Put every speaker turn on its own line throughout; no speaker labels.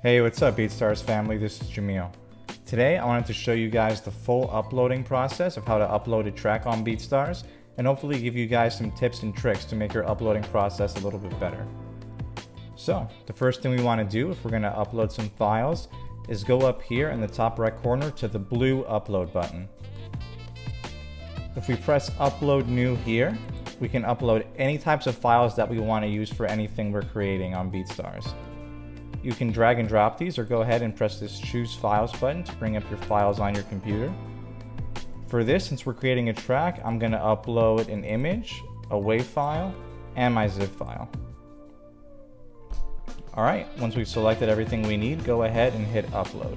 Hey, what's up BeatStars family? This is Jamil. Today I wanted to show you guys the full uploading process of how to upload a track on BeatStars and hopefully give you guys some tips and tricks to make your uploading process a little bit better. So, the first thing we want to do if we're going to upload some files is go up here in the top right corner to the blue upload button. If we press upload new here, we can upload any types of files that we want to use for anything we're creating on BeatStars. You can drag and drop these or go ahead and press this choose files button to bring up your files on your computer. For this, since we're creating a track, I'm going to upload an image, a WAV file, and my zip file. Alright, once we've selected everything we need, go ahead and hit upload.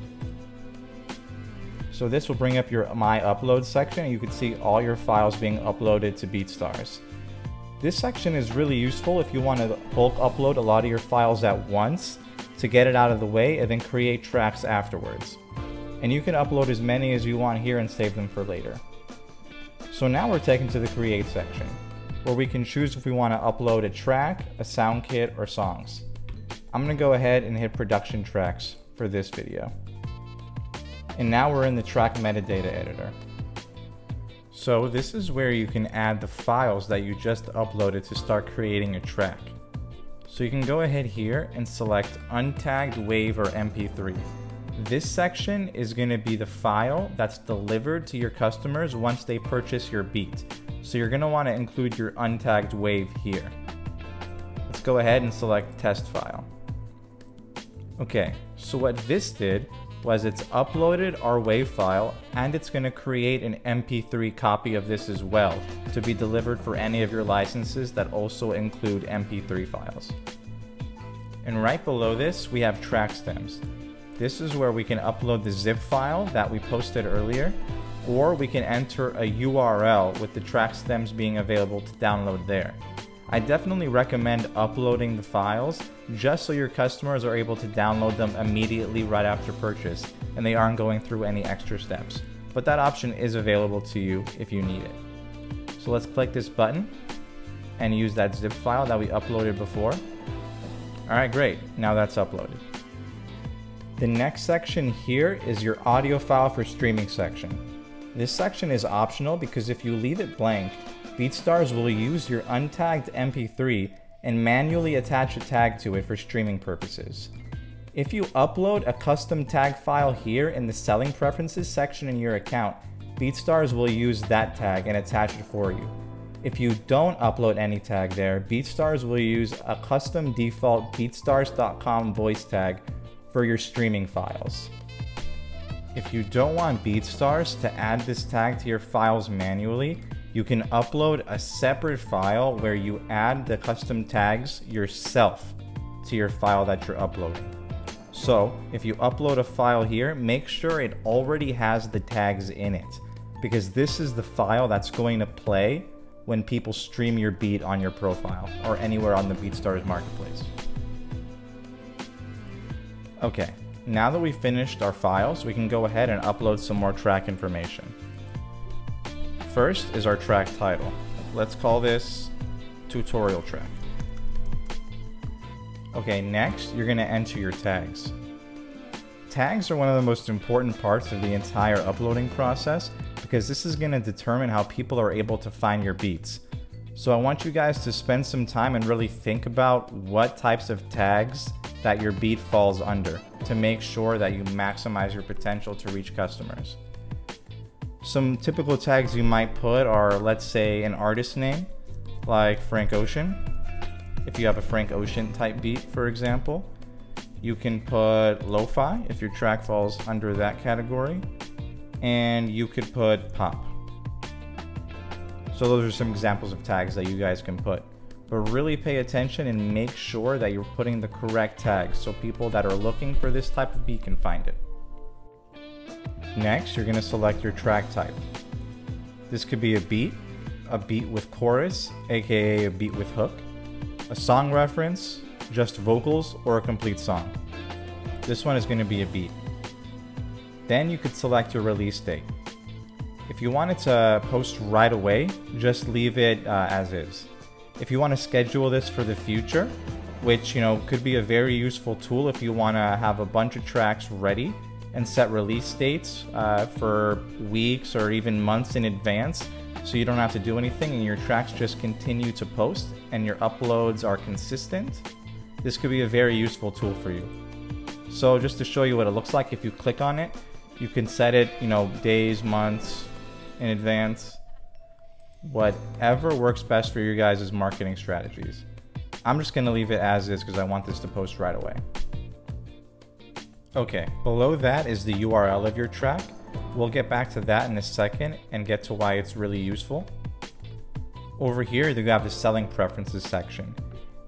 So this will bring up your My Upload section and you can see all your files being uploaded to BeatStars. This section is really useful if you want to bulk upload a lot of your files at once to get it out of the way and then create tracks afterwards. And you can upload as many as you want here and save them for later. So now we're taken to the create section, where we can choose if we want to upload a track, a sound kit, or songs. I'm going to go ahead and hit production tracks for this video. And now we're in the track metadata editor. So this is where you can add the files that you just uploaded to start creating a track. So you can go ahead here and select untagged WAV or MP3. This section is going to be the file that's delivered to your customers once they purchase your beat. So you're going to want to include your untagged WAV here. Let's go ahead and select test file. Okay, so what this did was it's uploaded our WAV file and it's going to create an MP3 copy of this as well to be delivered for any of your licenses that also include MP3 files. And right below this, we have track stems. This is where we can upload the zip file that we posted earlier, or we can enter a URL with the track stems being available to download there. I definitely recommend uploading the files just so your customers are able to download them immediately right after purchase and they aren't going through any extra steps. But that option is available to you if you need it. So let's click this button and use that zip file that we uploaded before. Alright, great. Now that's uploaded. The next section here is your audio file for streaming section. This section is optional because if you leave it blank, BeatStars will use your untagged MP3 and manually attach a tag to it for streaming purposes. If you upload a custom tag file here in the selling preferences section in your account, BeatStars will use that tag and attach it for you. If you don't upload any tag there, BeatStars will use a custom default BeatStars.com voice tag for your streaming files. If you don't want BeatStars to add this tag to your files manually, you can upload a separate file where you add the custom tags yourself to your file that you're uploading. So if you upload a file here, make sure it already has the tags in it because this is the file that's going to play when people stream your beat on your profile or anywhere on the BeatStars marketplace. Okay, now that we've finished our files, we can go ahead and upload some more track information. First is our track title. Let's call this tutorial track. Okay, next you're going to enter your tags. Tags are one of the most important parts of the entire uploading process because this is going to determine how people are able to find your beats. So I want you guys to spend some time and really think about what types of tags that your beat falls under to make sure that you maximize your potential to reach customers. Some typical tags you might put are, let's say, an artist name, like Frank Ocean. If you have a Frank Ocean type beat, for example, you can put lo-fi if your track falls under that category, and you could put pop. So those are some examples of tags that you guys can put. But really pay attention and make sure that you're putting the correct tags so people that are looking for this type of beat can find it. Next, you're going to select your track type. This could be a beat, a beat with chorus, aka a beat with hook, a song reference, just vocals, or a complete song. This one is going to be a beat. Then you could select your release date. If you wanted to post right away, just leave it uh, as is. If you want to schedule this for the future, which you know could be a very useful tool if you want to have a bunch of tracks ready and set release dates uh, for weeks or even months in advance so you don't have to do anything and your tracks just continue to post and your uploads are consistent. This could be a very useful tool for you. So just to show you what it looks like, if you click on it, you can set it, you know, days, months in advance, whatever works best for your guys' marketing strategies. I'm just gonna leave it as is because I want this to post right away. Okay, below that is the URL of your track. We'll get back to that in a second and get to why it's really useful. Over here, you have the selling preferences section.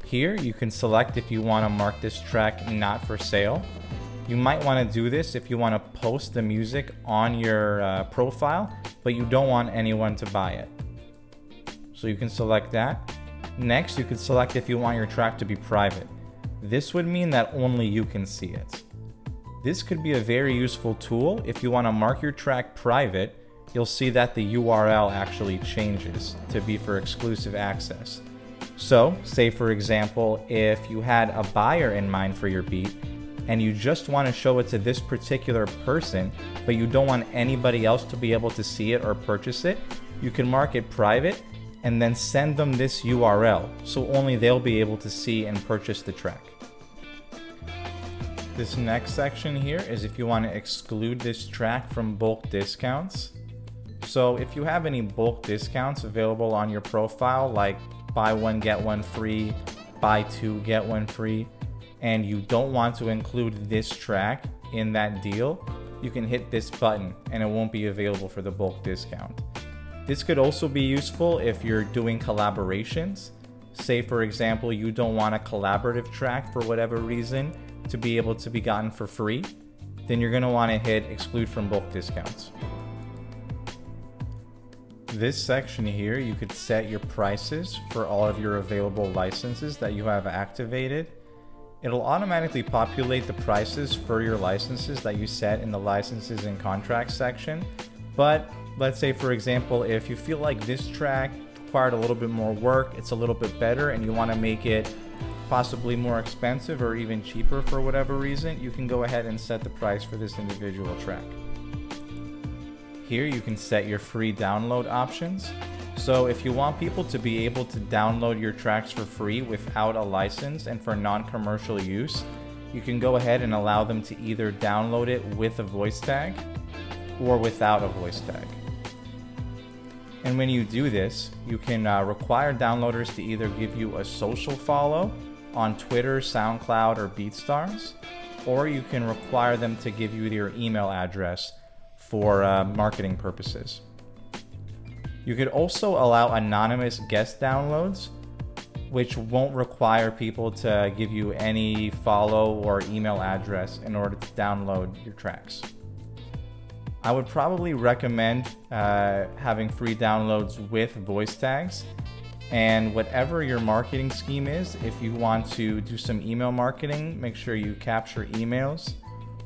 Here, you can select if you want to mark this track not for sale. You might want to do this if you want to post the music on your uh, profile, but you don't want anyone to buy it. So you can select that. Next, you can select if you want your track to be private. This would mean that only you can see it. This could be a very useful tool. If you want to mark your track private, you'll see that the URL actually changes to be for exclusive access. So, say for example, if you had a buyer in mind for your beat, and you just want to show it to this particular person, but you don't want anybody else to be able to see it or purchase it, you can mark it private and then send them this URL so only they'll be able to see and purchase the track. This next section here is if you want to exclude this track from bulk discounts. So if you have any bulk discounts available on your profile, like buy one, get one free, buy two, get one free, and you don't want to include this track in that deal, you can hit this button and it won't be available for the bulk discount. This could also be useful if you're doing collaborations. Say for example, you don't want a collaborative track for whatever reason, to be able to be gotten for free, then you're going to want to hit exclude from bulk discounts. This section here, you could set your prices for all of your available licenses that you have activated. It'll automatically populate the prices for your licenses that you set in the licenses and contracts section. But let's say, for example, if you feel like this track required a little bit more work, it's a little bit better, and you want to make it possibly more expensive or even cheaper for whatever reason, you can go ahead and set the price for this individual track. Here you can set your free download options. So if you want people to be able to download your tracks for free without a license and for non-commercial use, you can go ahead and allow them to either download it with a voice tag or without a voice tag. And when you do this, you can uh, require downloaders to either give you a social follow on Twitter, SoundCloud, or BeatStars, or you can require them to give you their email address for uh, marketing purposes. You could also allow anonymous guest downloads, which won't require people to give you any follow or email address in order to download your tracks. I would probably recommend uh, having free downloads with voice tags and whatever your marketing scheme is, if you want to do some email marketing, make sure you capture emails.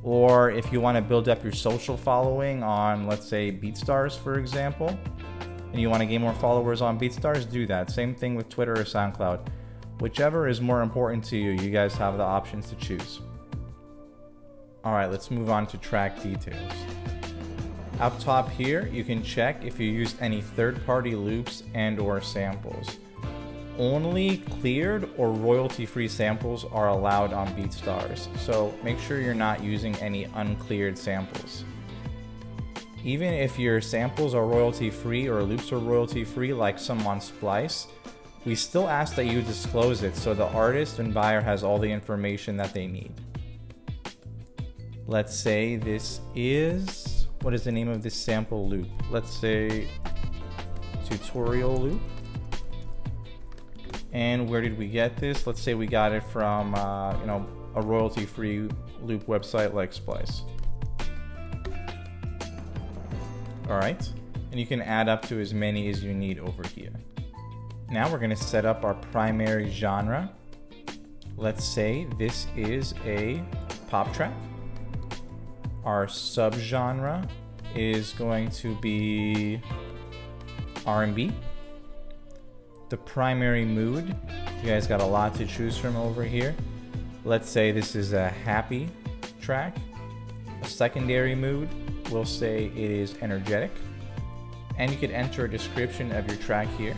Or if you want to build up your social following on, let's say, BeatStars, for example, and you want to gain more followers on BeatStars, do that. Same thing with Twitter or SoundCloud. Whichever is more important to you, you guys have the options to choose. All right, let's move on to track details. Up top here, you can check if you used any third-party loops and or samples. Only cleared or royalty-free samples are allowed on BeatStars, so make sure you're not using any uncleared samples. Even if your samples are royalty-free or loops are royalty-free like some on Splice, we still ask that you disclose it so the artist and buyer has all the information that they need. Let's say this is what is the name of this sample loop? Let's say tutorial loop. And where did we get this? Let's say we got it from, uh, you know, a royalty-free loop website like Splice. All right, and you can add up to as many as you need over here. Now we're gonna set up our primary genre. Let's say this is a pop track. Our subgenre is going to be R&B. The primary mood You guys got a lot to choose from over here. Let's say this is a happy track. A secondary mood, we'll say it is energetic. And you could enter a description of your track here.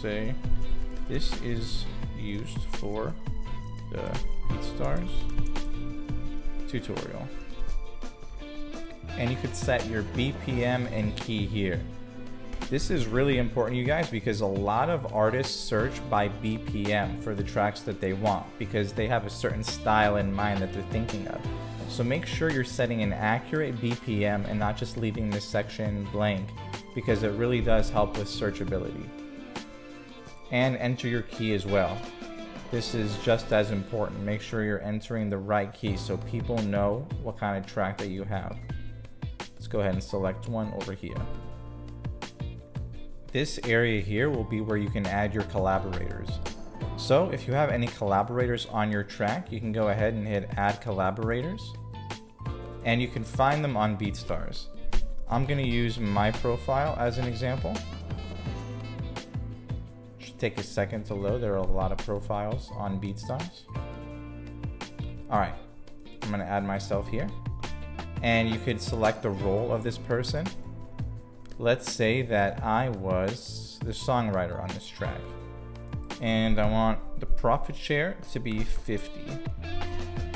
Say, this is used for the BeatStars tutorial. And you could set your BPM and key here. This is really important, you guys, because a lot of artists search by BPM for the tracks that they want because they have a certain style in mind that they're thinking of. So make sure you're setting an accurate BPM and not just leaving this section blank because it really does help with searchability. And enter your key as well. This is just as important. Make sure you're entering the right key so people know what kind of track that you have. Let's go ahead and select one over here. This area here will be where you can add your collaborators. So if you have any collaborators on your track, you can go ahead and hit add collaborators and you can find them on BeatStars. I'm gonna use my profile as an example. Should take a second to load. There are a lot of profiles on BeatStars. All right, I'm gonna add myself here and you could select the role of this person let's say that I was the songwriter on this track and I want the profit share to be 50.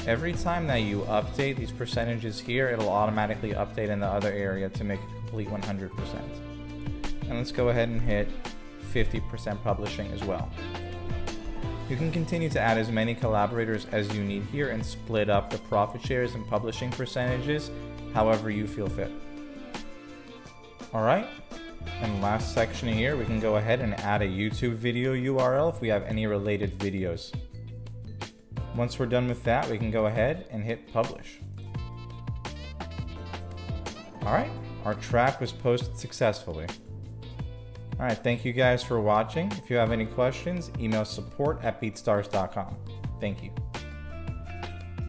Every time that you update these percentages here, it'll automatically update in the other area to make a complete 100%. And let's go ahead and hit 50% publishing as well. You can continue to add as many collaborators as you need here and split up the profit shares and publishing percentages however you feel fit. All right. And last section here, we can go ahead and add a YouTube video URL if we have any related videos. Once we're done with that, we can go ahead and hit publish. All right, our track was posted successfully. All right, thank you guys for watching. If you have any questions, email support at beatstars.com. Thank you.